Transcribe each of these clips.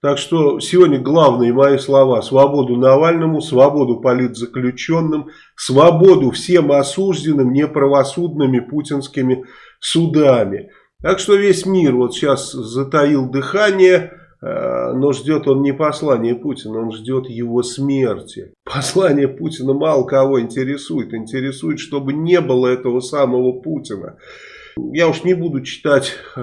Так что сегодня главные мои слова. Свободу Навальному, свободу политзаключенным, свободу всем осужденным неправосудными путинскими судами. Так что весь мир вот сейчас затаил дыхание, э, но ждет он не послания Путина, он ждет его смерти. Послание Путина мало кого интересует. Интересует, чтобы не было этого самого Путина. Я уж не буду читать э,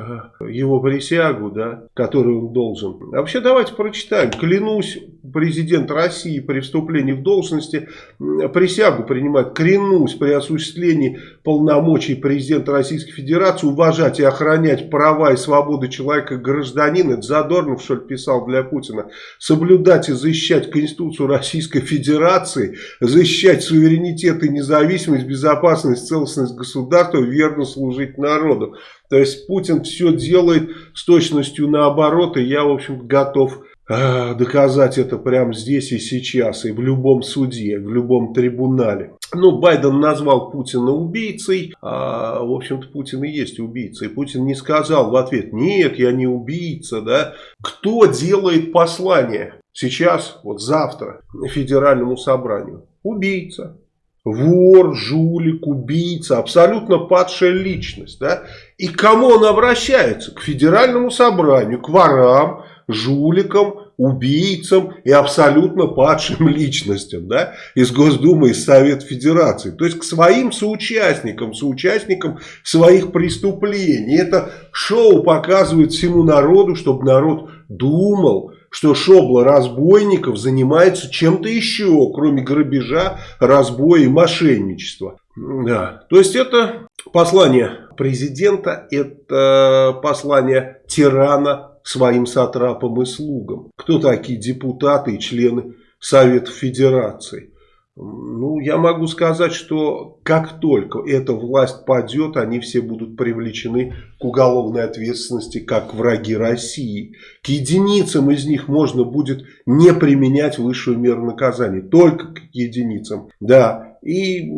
его присягу, да, которую он должен. А вообще давайте прочитаем. Клянусь, президент России при вступлении в должности присягу принимает. Клянусь при осуществлении полномочий президента Российской Федерации уважать и охранять права и свободы человека гражданина. Это Задорнов, что ли, писал для Путина. Соблюдать и защищать Конституцию Российской Федерации, защищать суверенитет и независимость, безопасность, целостность государства, верно служить народу. То есть Путин все делает с точностью наоборот, и я, в общем готов э, доказать это прямо здесь и сейчас, и в любом суде, в любом трибунале. Ну, Байден назвал Путина убийцей, а, в общем-то, Путин и есть убийца. И Путин не сказал в ответ, нет, я не убийца, да. Кто делает послание сейчас, вот завтра, федеральному собранию? Убийца вор, жулик, убийца, абсолютно падшая личность. Да? И к кому он обращается? К федеральному собранию, к ворам, жуликам, убийцам и абсолютно падшим личностям да? из Госдумы, из Совета Федерации. То есть к своим соучастникам, соучастникам своих преступлений. Это шоу показывает всему народу, чтобы народ думал, что шобла разбойников занимается чем-то еще, кроме грабежа, разбоя и мошенничества. Да. То есть это послание президента, это послание тирана своим сатрапам и слугам. Кто такие депутаты и члены Совета Федерации? Ну, я могу сказать, что как только эта власть падет, они все будут привлечены к уголовной ответственности как враги России. К единицам из них можно будет не применять высшую меру наказания. Только к единицам. Да, и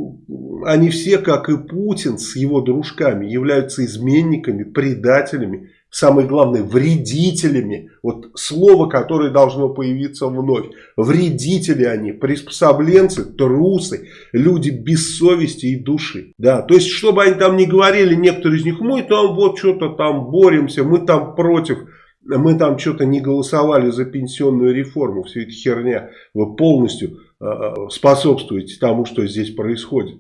они все, как и Путин с его дружками, являются изменниками, предателями самое главное, вредителями. Вот слово, которое должно появиться вновь. Вредители они, приспособленцы, трусы, люди без совести и души. Да, то есть, чтобы они там не говорили, некоторые из них, мы там вот что-то там боремся, мы там против мы там что-то не голосовали за пенсионную реформу, все это херня, вы полностью э, способствуете тому, что здесь происходит.